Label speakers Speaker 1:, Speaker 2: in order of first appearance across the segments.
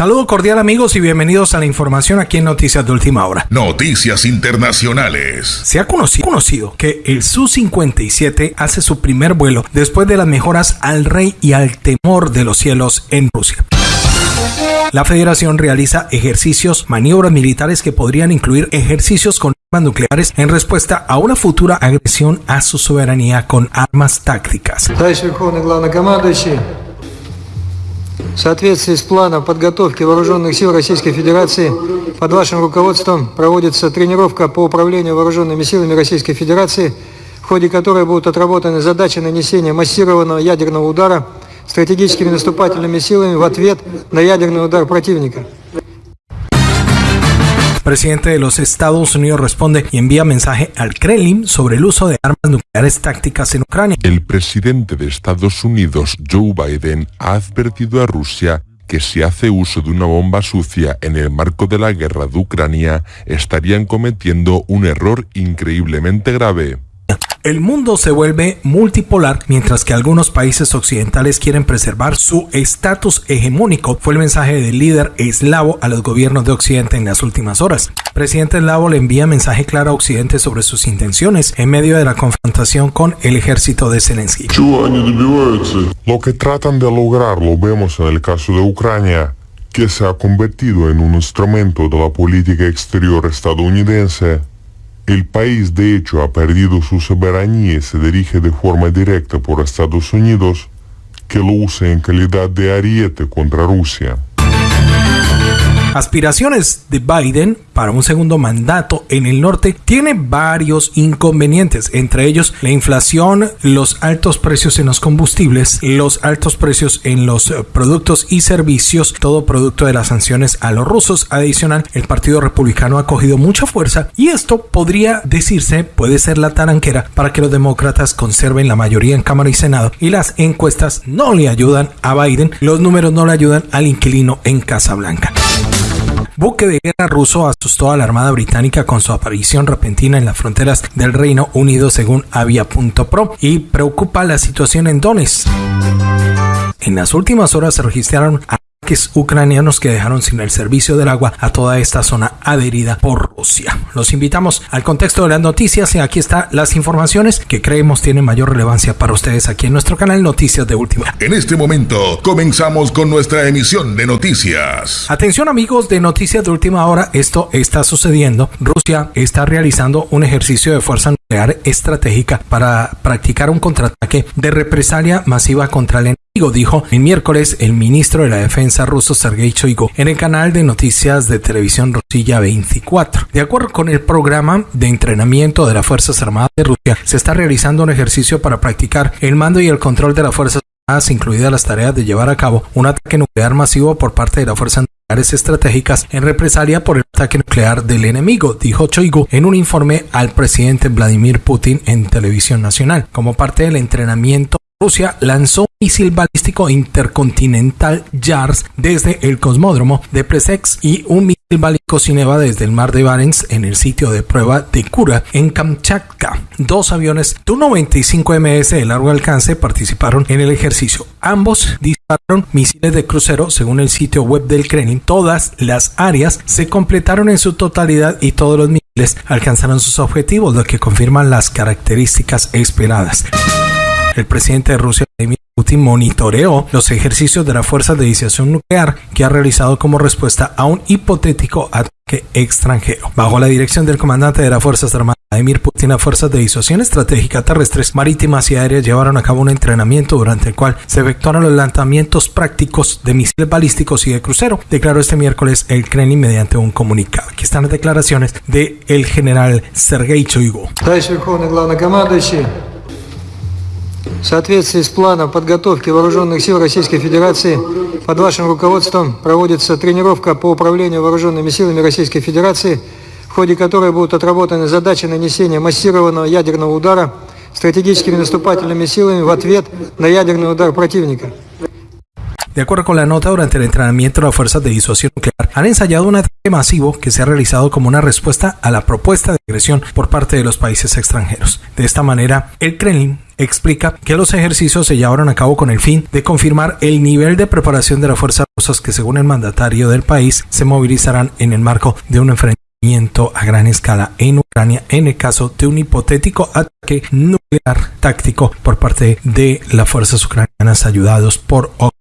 Speaker 1: Saludo cordial amigos y bienvenidos a la información aquí en Noticias de Última Hora.
Speaker 2: Noticias Internacionales.
Speaker 1: Se ha conocido, conocido que el Su-57 hace su primer vuelo después de las mejoras al rey y al temor de los cielos en Rusia. La federación realiza ejercicios, maniobras militares que podrían incluir ejercicios con armas nucleares en respuesta a una futura agresión a su soberanía con armas tácticas.
Speaker 3: В соответствии с планом подготовки вооруженных сил Российской Федерации под вашим руководством проводится тренировка по управлению вооруженными силами Российской Федерации, в ходе которой будут отработаны задачи нанесения массированного ядерного удара стратегическими наступательными силами в ответ на ядерный удар противника.
Speaker 1: Presidente de los Estados Unidos responde y envía mensaje al Kremlin sobre el uso de armas nucleares tácticas en Ucrania.
Speaker 4: El presidente de Estados Unidos, Joe Biden, ha advertido a Rusia que si hace uso de una bomba sucia en el marco de la guerra de Ucrania, estarían cometiendo un error increíblemente grave.
Speaker 1: El mundo se vuelve multipolar mientras que algunos países occidentales quieren preservar su estatus hegemónico, fue el mensaje del líder eslavo a los gobiernos de Occidente en las últimas horas. presidente eslavo le envía mensaje claro a Occidente sobre sus intenciones en medio de la confrontación con el ejército de Zelensky.
Speaker 4: Lo que tratan de lograr lo vemos en el caso de Ucrania, que se ha convertido en un instrumento de la política exterior estadounidense el país de hecho ha perdido su soberanía y se dirige de forma directa por Estados Unidos, que lo usa en calidad de ariete contra Rusia.
Speaker 1: Aspiraciones de Biden para un segundo mandato en el norte tiene varios inconvenientes, entre ellos la inflación, los altos precios en los combustibles, los altos precios en los eh, productos y servicios, todo producto de las sanciones a los rusos. Adicional, el Partido Republicano ha cogido mucha fuerza y esto podría decirse, puede ser la taranquera para que los demócratas conserven la mayoría en Cámara y Senado y las encuestas no le ayudan a Biden, los números no le ayudan al inquilino en Casa Blanca buque de guerra ruso asustó a la Armada Británica con su aparición repentina en las fronteras del Reino Unido según Avia.pro y preocupa la situación en Donetsk. En las últimas horas se registraron ucranianos que dejaron sin el servicio del agua a toda esta zona adherida por Rusia. Los invitamos al contexto de las noticias y aquí están las informaciones que creemos tienen mayor relevancia para ustedes aquí en nuestro canal Noticias de Última.
Speaker 2: En este momento comenzamos con nuestra emisión de noticias.
Speaker 1: Atención amigos de Noticias de Última Hora, esto está sucediendo. Rusia está realizando un ejercicio de fuerza nuclear estratégica para practicar un contraataque de represalia masiva contra el dijo el miércoles el ministro de la Defensa ruso Sergei Shoigu en el canal de noticias de televisión Rosilla 24. De acuerdo con el programa de entrenamiento de las Fuerzas Armadas de Rusia, se está realizando un ejercicio para practicar el mando y el control de las Fuerzas Armadas, incluidas las tareas de llevar a cabo un ataque nuclear masivo por parte de las Fuerzas nucleares estratégicas en represalia por el ataque nuclear del enemigo, dijo Choigu en un informe al presidente Vladimir Putin en televisión nacional. Como parte del entrenamiento Rusia lanzó un misil balístico intercontinental JARS desde el cosmódromo de Plesetsk y un misil balístico Sineva desde el mar de Barents en el sitio de prueba de Kura en Kamchatka. Dos aviones Tu-95MS de largo alcance participaron en el ejercicio. Ambos dispararon misiles de crucero según el sitio web del Kremlin. Todas las áreas se completaron en su totalidad y todos los misiles alcanzaron sus objetivos, lo que confirma las características esperadas. El presidente de Rusia, Vladimir Putin, monitoreó los ejercicios de las fuerzas de disuasión nuclear que ha realizado como respuesta a un hipotético ataque extranjero. Bajo la dirección del comandante de las Fuerzas Armadas, Vladimir Putin, las fuerzas de disuasión estratégica terrestres, marítimas y aéreas llevaron a cabo un entrenamiento durante el cual se efectuaron los lanzamientos prácticos de misiles balísticos y de crucero, declaró este miércoles el Kremlin mediante un comunicado. Aquí están las declaraciones del el general Sergei Shoigu.
Speaker 3: В соответствии с планом подготовки вооруженных сил Российской Федерации под вашим руководством проводится тренировка по управлению вооруженными силами Российской Федерации, в ходе которой будут отработаны задачи нанесения массированного ядерного удара стратегическими наступательными силами в ответ на ядерный удар противника.
Speaker 1: De acuerdo con la nota, durante el entrenamiento, las fuerzas de disuasión nuclear han ensayado un ataque masivo que se ha realizado como una respuesta a la propuesta de agresión por parte de los países extranjeros. De esta manera, el Kremlin explica que los ejercicios se llevaron a cabo con el fin de confirmar el nivel de preparación de las fuerzas rusas que según el mandatario del país se movilizarán en el marco de un enfrentamiento a gran escala en Ucrania en el caso de un hipotético ataque nuclear táctico por parte de las fuerzas ucranianas ayudados por Occidente.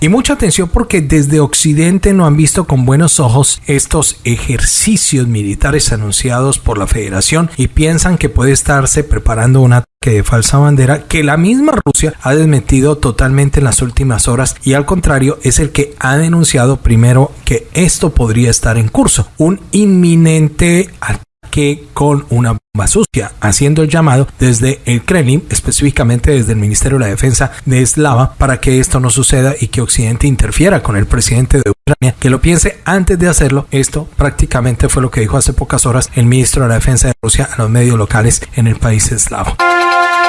Speaker 1: Y mucha atención porque desde Occidente no han visto con buenos ojos estos ejercicios militares anunciados por la Federación y piensan que puede estarse preparando un ataque de falsa bandera que la misma Rusia ha desmentido totalmente en las últimas horas y al contrario es el que ha denunciado primero que esto podría estar en curso, un inminente ataque con una bomba sucia, haciendo el llamado desde el Kremlin, específicamente desde el Ministerio de la Defensa de Eslava, para que esto no suceda y que Occidente interfiera con el presidente de Ucrania, que lo piense antes de hacerlo. Esto prácticamente fue lo que dijo hace pocas horas el ministro de la Defensa de Rusia a los medios locales en el país eslavo.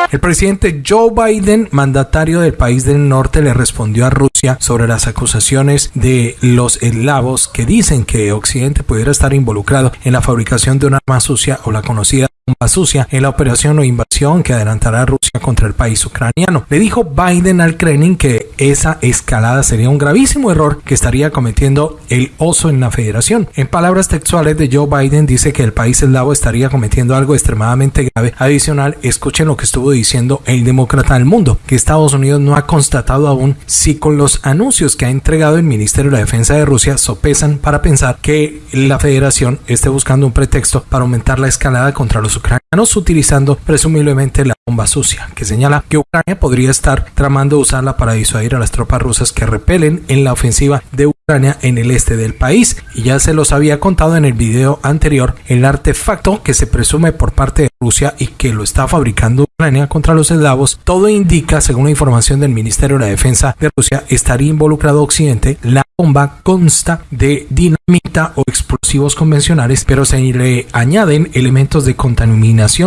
Speaker 1: El presidente Joe Biden, mandatario del país del norte, le respondió a Rusia sobre las acusaciones de los eslavos que dicen que Occidente pudiera estar involucrado en la fabricación de una arma sucia o la conocida bomba sucia en la operación o invasión que adelantará Rusia contra el país ucraniano. Le dijo Biden al Kremlin que esa escalada sería un gravísimo error que estaría cometiendo el oso en la federación. En palabras textuales de Joe Biden dice que el país eslavo estaría cometiendo algo extremadamente grave. Adicional, escuchen lo que estuvo diciendo el demócrata del mundo, que Estados Unidos no ha constatado aún si con los anuncios que ha entregado el Ministerio de la Defensa de Rusia sopesan para pensar que la federación esté buscando un pretexto para aumentar la escalada contra los ucranianos utilizando presumiblemente la bomba sucia, que señala que Ucrania podría estar tramando usarla para disuadir a las tropas rusas que repelen en la ofensiva de Ucrania en el este del país. Y ya se los había contado en el video anterior, el artefacto que se presume por parte de Rusia y que lo está fabricando Ucrania contra los eslavos, todo indica, según la información del Ministerio de la Defensa de Rusia, estaría involucrado Occidente. La bomba consta de dinamita o explosivos convencionales, pero se le añaden elementos de contaminación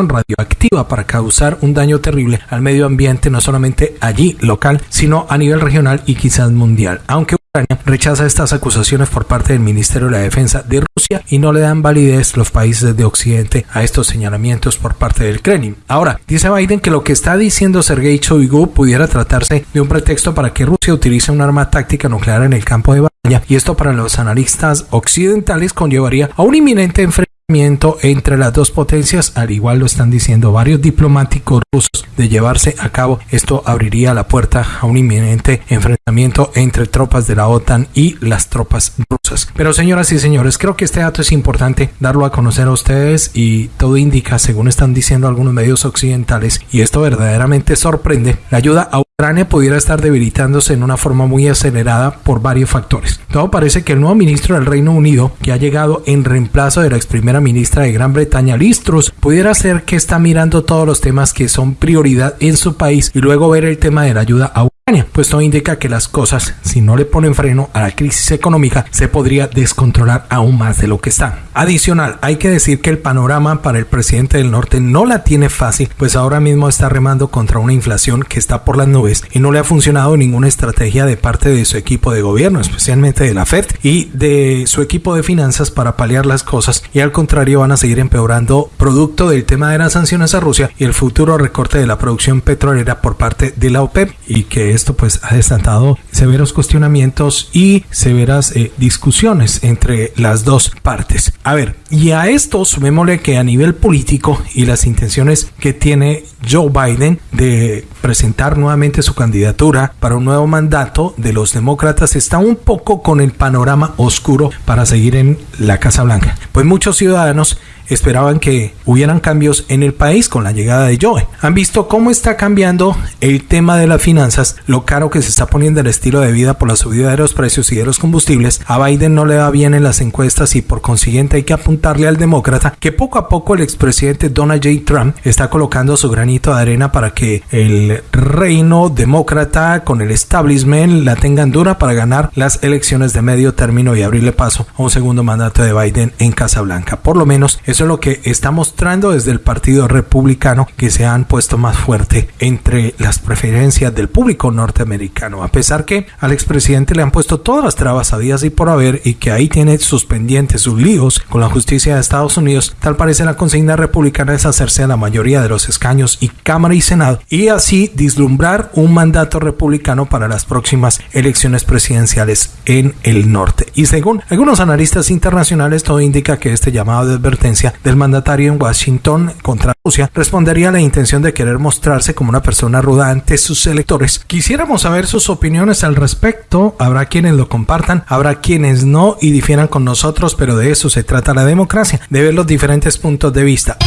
Speaker 1: radioactiva para causar un daño terrible al medio ambiente, no solamente allí local, sino a nivel regional y quizás mundial. Aunque Ucrania rechaza estas acusaciones por parte del Ministerio de la Defensa de Rusia y no le dan validez los países de Occidente a estos señalamientos por parte del Kremlin. Ahora, dice Biden que lo que está diciendo Sergei Shoigu pudiera tratarse de un pretexto para que Rusia utilice un arma táctica nuclear en el campo de batalla y esto para los analistas occidentales conllevaría a un inminente enfrentamiento entre las dos potencias, al igual lo están diciendo varios diplomáticos rusos, de llevarse a cabo. Esto abriría la puerta a un inminente enfrentamiento entre tropas de la OTAN y las tropas rusas. Pero señoras y señores, creo que este dato es importante darlo a conocer a ustedes y todo indica, según están diciendo algunos medios occidentales, y esto verdaderamente sorprende, la ayuda a Ucrania pudiera estar debilitándose en una forma muy acelerada por varios factores. Todo parece que el nuevo ministro del Reino Unido, que ha llegado en reemplazo de la ex primera ministra de Gran Bretaña, Listros, pudiera ser que está mirando todos los temas que son prioridad en su país y luego ver el tema de la ayuda a pues todo indica que las cosas, si no le ponen freno a la crisis económica, se podría descontrolar aún más de lo que están. Adicional, hay que decir que el panorama para el presidente del norte no la tiene fácil, pues ahora mismo está remando contra una inflación que está por las nubes y no le ha funcionado ninguna estrategia de parte de su equipo de gobierno, especialmente de la Fed y de su equipo de finanzas para paliar las cosas y al contrario van a seguir empeorando producto del tema de las sanciones a Rusia y el futuro recorte de la producción petrolera por parte de la OPEP y que esto pues ha desatado severos cuestionamientos y severas eh, discusiones entre las dos partes. A ver, y a esto sumémosle que a nivel político y las intenciones que tiene Joe Biden de presentar nuevamente su candidatura para un nuevo mandato de los demócratas está un poco con el panorama oscuro para seguir en la Casa Blanca. Pues muchos ciudadanos esperaban que hubieran cambios en el país con la llegada de Joe. Han visto cómo está cambiando el tema de las finanzas, lo caro que se está poniendo el estilo de vida por la subida de los precios y de los combustibles. A Biden no le va bien en las encuestas y por consiguiente hay que apuntarle al demócrata que poco a poco el expresidente Donald J. Trump está colocando su granito de arena para que el reino demócrata con el establishment la tengan dura para ganar las elecciones de medio término y abrirle paso a un segundo mandato de Biden en Casa Blanca. Por lo menos Eso es lo que está mostrando desde el Partido Republicano que se han puesto más fuerte entre las preferencias del público norteamericano. A pesar que al expresidente le han puesto todas las trabas a días y por haber y que ahí tiene sus pendientes, sus líos con la justicia de Estados Unidos, tal parece la consigna republicana es hacerse a la mayoría de los escaños y Cámara y Senado y así vislumbrar un mandato republicano para las próximas elecciones presidenciales en el norte. Y según algunos analistas internacionales, todo indica que este llamado de advertencia del mandatario en Washington contra Rusia respondería a la intención de querer mostrarse como una persona ruda ante sus electores. Quisiéramos saber sus opiniones al respecto. Habrá quienes lo compartan, habrá quienes no y difieran con nosotros, pero de eso se trata la democracia, de ver los diferentes puntos de vista.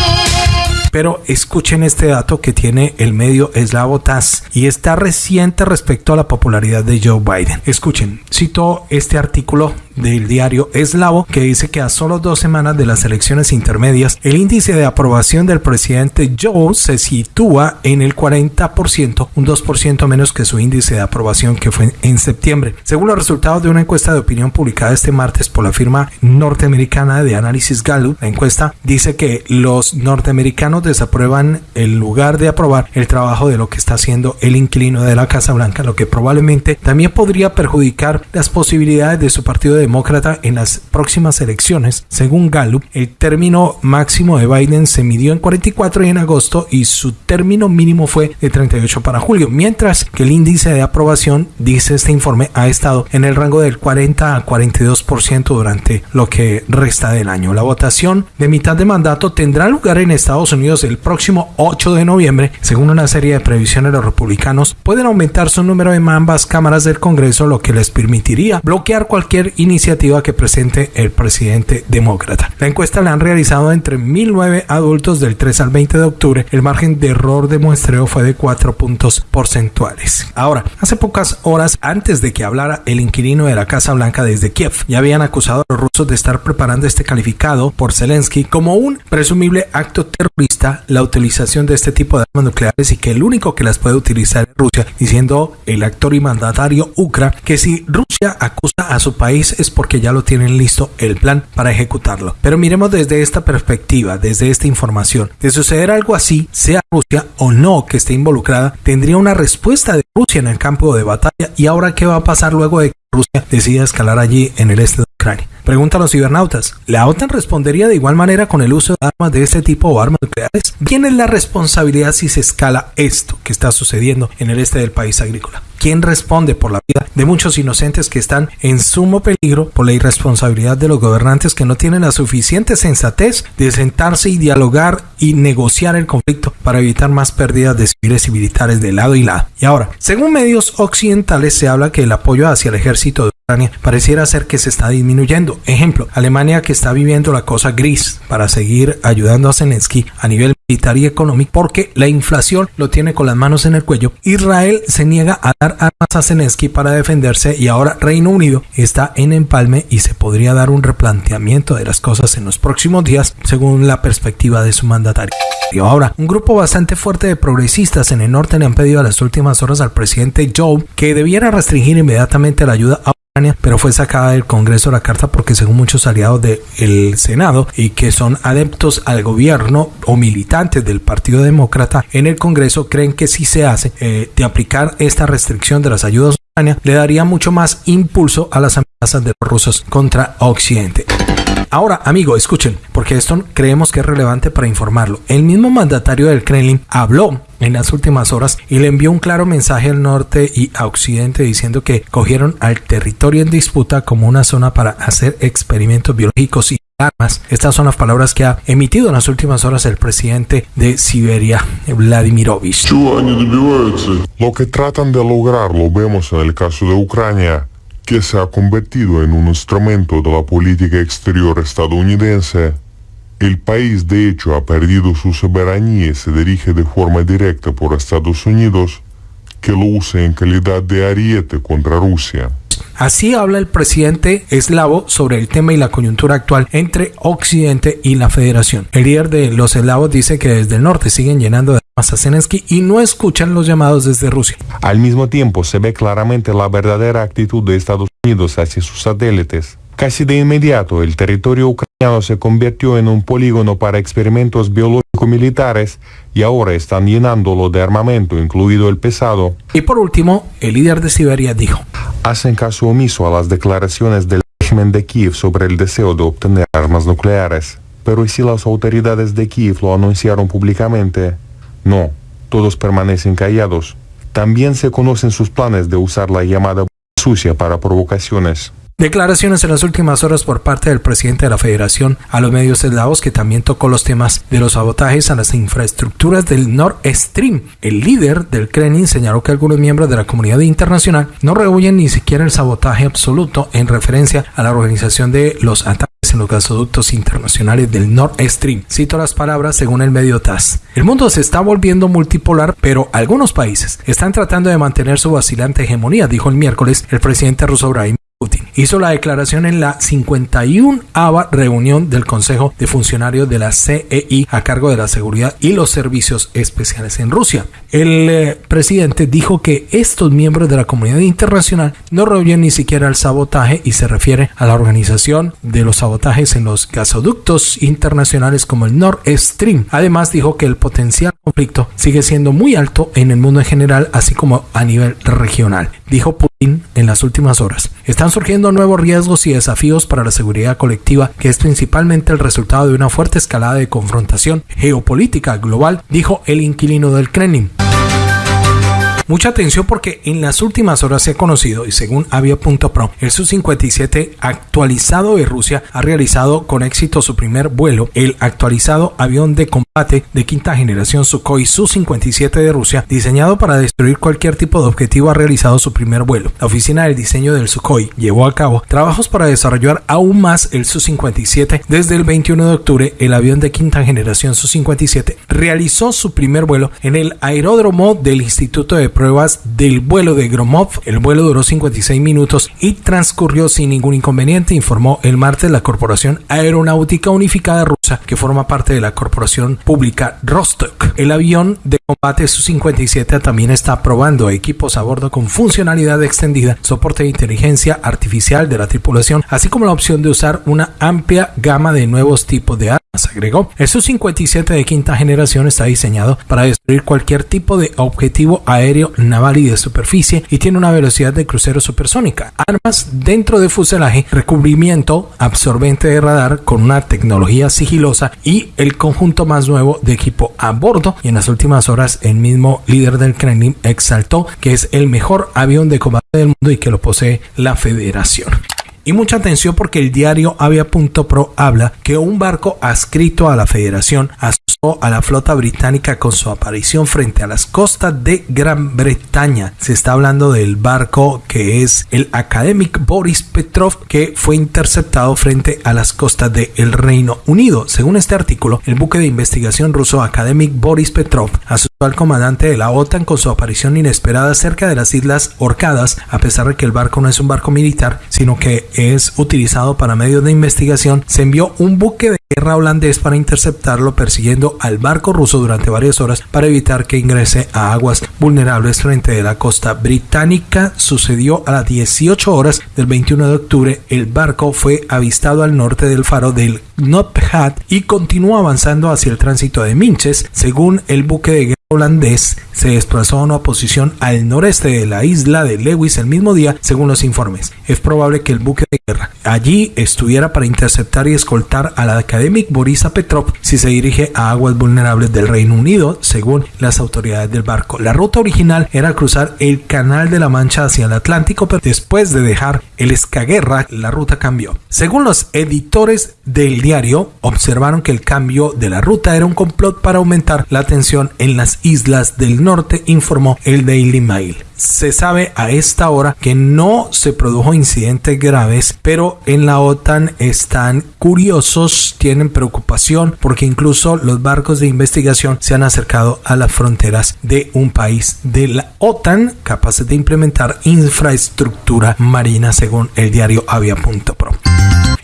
Speaker 1: Pero escuchen este dato que tiene el medio eslavo TAS y está reciente respecto a la popularidad de Joe Biden. Escuchen, cito este artículo del diario eslavo que dice que a solo dos semanas de las elecciones intermedias el índice de aprobación del presidente Joe se sitúa en el 40%, un 2% menos que su índice de aprobación que fue en septiembre. Según los resultados de una encuesta de opinión publicada este martes por la firma norteamericana de análisis Gallup, la encuesta dice que los norteamericanos desaprueban el lugar de aprobar el trabajo de lo que está haciendo el inquilino de la Casa Blanca, lo que probablemente también podría perjudicar las posibilidades de su partido demócrata en las próximas elecciones. Según Gallup, el término máximo de Biden se midió en 44 y en agosto y su término mínimo fue de 38 para julio, mientras que el índice de aprobación, dice este informe, ha estado en el rango del 40 a 42% durante lo que resta del año. La votación de mitad de mandato tendrá lugar en Estados Unidos el próximo 8 de noviembre, según una serie de previsiones, los republicanos pueden aumentar su número en ambas cámaras del Congreso, lo que les permitiría bloquear cualquier iniciativa que presente el presidente demócrata. La encuesta la han realizado entre 1.009 adultos del 3 al 20 de octubre. El margen de error de muestreo fue de 4 puntos porcentuales. Ahora, hace pocas horas antes de que hablara el inquilino de la Casa Blanca desde Kiev, ya habían acusado a los rusos de estar preparando este calificado por Zelensky como un presumible acto terrorista la utilización de este tipo de armas nucleares y que el único que las puede utilizar es Rusia, diciendo el actor y mandatario Ukra que si Rusia acusa a su país porque ya lo tienen listo el plan para ejecutarlo. Pero miremos desde esta perspectiva, desde esta información. De suceder algo así, sea Rusia o no que esté involucrada, tendría una respuesta de Rusia en el campo de batalla y ahora qué va a pasar luego de que Rusia decida escalar allí en el este de Ucrania. Preguntan los cibernautas. ¿La OTAN respondería de igual manera con el uso de armas de este tipo o armas nucleares? ¿Quién es la responsabilidad si se escala esto que está sucediendo en el este del país agrícola? ¿Quién responde por la vida de muchos inocentes que están en sumo peligro por la irresponsabilidad de los gobernantes que no tienen la suficiente sensatez de sentarse y dialogar y negociar el conflicto para evitar más pérdidas de civiles y militares de lado y lado? Y ahora, según medios occidentales se habla que el apoyo hacia el ejército de Ucrania pareciera ser que se está disminuyendo. Ejemplo, Alemania que está viviendo la cosa gris para seguir ayudando a Zelensky a nivel y económico porque la inflación lo tiene con las manos en el cuello. Israel se niega a dar armas a Zelensky para defenderse y ahora Reino Unido está en empalme y se podría dar un replanteamiento de las cosas en los próximos días según la perspectiva de su mandatario. Ahora, un grupo bastante fuerte de progresistas en el norte le han pedido a las últimas horas al presidente Joe que debiera restringir inmediatamente la ayuda a pero fue sacada del Congreso la carta porque según muchos aliados del Senado y que son adeptos al gobierno o militantes del Partido Demócrata en el Congreso creen que si se hace eh, de aplicar esta restricción de las ayudas a Ucrania le daría mucho más impulso a las amenazas de los rusos contra Occidente. Ahora, amigo, escuchen, porque esto creemos que es relevante para informarlo. El mismo mandatario del Kremlin habló en las últimas horas y le envió un claro mensaje al norte y a occidente diciendo que cogieron al territorio en disputa como una zona para hacer experimentos biológicos y armas. Estas son las palabras que ha emitido en las últimas horas el presidente de Siberia, Vladimirovich.
Speaker 4: Lo que tratan de lograr lo vemos en el caso de Ucrania que se ha convertido en un instrumento de la política exterior estadounidense, el país de hecho ha perdido su soberanía y se dirige de forma directa por Estados Unidos, que lo usa en calidad de ariete contra Rusia.
Speaker 1: Así habla el presidente eslavo sobre el tema y la coyuntura actual entre Occidente y la Federación. El líder de los eslavos dice que desde el norte siguen llenando de a Zelensky y no escuchan los llamados desde Rusia.
Speaker 5: Al mismo tiempo se ve claramente la verdadera actitud de Estados Unidos hacia sus satélites
Speaker 4: Casi de inmediato, el territorio ucraniano se convirtió en un polígono para experimentos biológico-militares y ahora están llenándolo de armamento, incluido el pesado.
Speaker 1: Y por último, el líder de Siberia dijo,
Speaker 4: hacen caso omiso a las declaraciones del régimen de Kiev sobre el deseo de obtener armas nucleares. Pero ¿y si las autoridades de Kiev lo anunciaron públicamente? No, todos permanecen callados. También se conocen sus planes de usar la llamada sucia para provocaciones.
Speaker 1: Declaraciones en las últimas horas por parte del presidente de la Federación a los medios eslavos que también tocó los temas de los sabotajes a las infraestructuras del Nord Stream. El líder del Kremlin señaló que algunos miembros de la comunidad internacional no rehuyen ni siquiera el sabotaje absoluto en referencia a la organización de los ataques en los gasoductos internacionales del Nord Stream. Cito las palabras según el medio TAS. El mundo se está volviendo multipolar, pero algunos países están tratando de mantener su vacilante hegemonía, dijo el miércoles el presidente ruso Vladimir hizo la declaración en la 51 ava reunión del Consejo de Funcionarios de la CEI a cargo de la seguridad y los servicios especiales en Rusia. El eh, presidente dijo que estos miembros de la comunidad internacional no rehuyen ni siquiera el sabotaje y se refiere a la organización de los sabotajes en los gasoductos internacionales como el Nord Stream. Además dijo que el potencial conflicto sigue siendo muy alto en el mundo en general así como a nivel regional. Dijo Putin en las últimas horas. Están surgiendo nuevos riesgos y desafíos para la seguridad colectiva, que es principalmente el resultado de una fuerte escalada de confrontación geopolítica global, dijo el inquilino del Kremlin. Mucha atención porque en las últimas horas se ha conocido, y según Avia.pro, el Su-57 actualizado de Rusia ha realizado con éxito su primer vuelo. El actualizado avión de combate de quinta generación Sukhoi Su-57 de Rusia, diseñado para destruir cualquier tipo de objetivo, ha realizado su primer vuelo. La oficina del diseño del Sukhoi llevó a cabo trabajos para desarrollar aún más el Su-57. Desde el 21 de octubre, el avión de quinta generación Su-57 realizó su primer vuelo en el aeródromo del Instituto de pruebas del vuelo de Gromov. El vuelo duró 56 minutos y transcurrió sin ningún inconveniente, informó el martes la Corporación Aeronáutica Unificada Rusa, que forma parte de la corporación pública Rostok. El avión de combate Su-57 también está probando equipos a bordo con funcionalidad extendida, soporte de inteligencia artificial de la tripulación, así como la opción de usar una amplia gama de nuevos tipos de armas. Agregó, el Su-57 de quinta generación está diseñado para destruir cualquier tipo de objetivo aéreo naval y de superficie y tiene una velocidad de crucero supersónica. Armas dentro de fuselaje, recubrimiento absorbente de radar con una tecnología sigilosa y el conjunto más nuevo de equipo a bordo. Y en las últimas horas el mismo líder del Kremlin exaltó que es el mejor avión de combate del mundo y que lo posee la federación. Y mucha atención porque el diario Avia.pro habla que un barco adscrito a la federación a la flota británica con su aparición frente a las costas de Gran Bretaña. Se está hablando del barco que es el Academic Boris Petrov que fue interceptado frente a las costas del Reino Unido. Según este artículo, el buque de investigación ruso Academic Boris Petrov asustó al comandante de la OTAN con su aparición inesperada cerca de las Islas Orcadas, a pesar de que el barco no es un barco militar, sino que es utilizado para medios de investigación. Se envió un buque de guerra holandés para interceptarlo persiguiendo al barco ruso durante varias horas para evitar que ingrese a aguas vulnerables frente a la costa británica. Sucedió a las 18 horas del 21 de octubre. El barco fue avistado al norte del faro del Notphat y continuó avanzando hacia el tránsito de Minches, según el buque de guerra holandés se desplazó a una posición al noreste de la isla de Lewis el mismo día, según los informes. Es probable que el buque de guerra allí estuviera para interceptar y escoltar al academic Borisa Petrov si se dirige a aguas vulnerables del Reino Unido, según las autoridades del barco. La ruta original era cruzar el Canal de la Mancha hacia el Atlántico, pero después de dejar el Escaguerra, la ruta cambió. Según los editores del diario, observaron que el cambio de la ruta era un complot para aumentar la tensión en las islas del norte, informó el Daily Mail. Se sabe a esta hora que no se produjo incidentes graves, pero en la OTAN están curiosos, tienen preocupación porque incluso los barcos de investigación se han acercado a las fronteras de un país de la OTAN capaces de implementar infraestructura marina según el diario Avia.pro.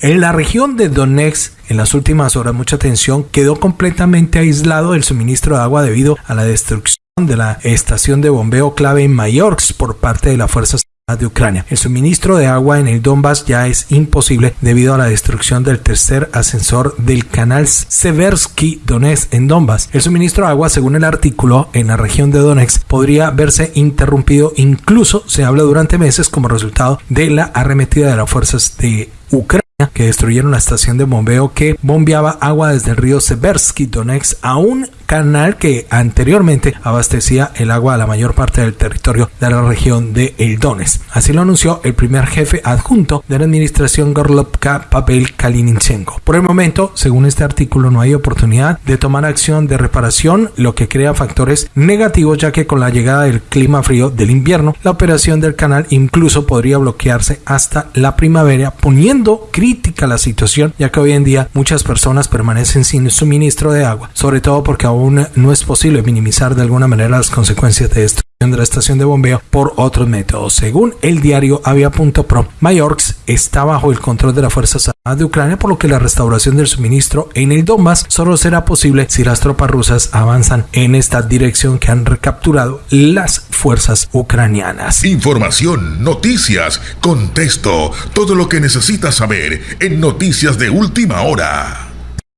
Speaker 1: En la región de Donetsk, en las últimas horas, mucha atención, quedó completamente aislado el suministro de agua debido a la destrucción de la estación de bombeo clave en Mayorsk por parte de las fuerzas de Ucrania. El suministro de agua en el Donbass ya es imposible debido a la destrucción del tercer ascensor del canal Seversky Donetsk en Donbass. El suministro de agua, según el artículo, en la región de Donetsk podría verse interrumpido, incluso se habla durante meses como resultado de la arremetida de las fuerzas de Ucrania que destruyeron la estación de bombeo que bombeaba agua desde el río Seversky Donetsk a un canal que anteriormente abastecía el agua a la mayor parte del territorio de la región de El Donetsk. Así lo anunció el primer jefe adjunto de la administración Gorlovka Pavel Kalinichenko. Por el momento, según este artículo, no hay oportunidad de tomar acción de reparación, lo que crea factores negativos ya que con la llegada del clima frío del invierno, la operación del canal incluso podría bloquearse hasta la primavera, poniendo crítica la situación, ya que hoy en día muchas personas permanecen sin suministro de agua, sobre todo porque aún no es posible minimizar de alguna manera las consecuencias de esto de la estación de bombeo por otros métodos. Según el diario Avia.pro, Mayorks está bajo el control de las Fuerzas Armadas de Ucrania, por lo que la restauración del suministro en el Donbass solo será posible si las tropas rusas avanzan en esta dirección que han recapturado las fuerzas ucranianas.
Speaker 2: Información, noticias, contexto, todo lo que necesitas saber en Noticias de Última Hora.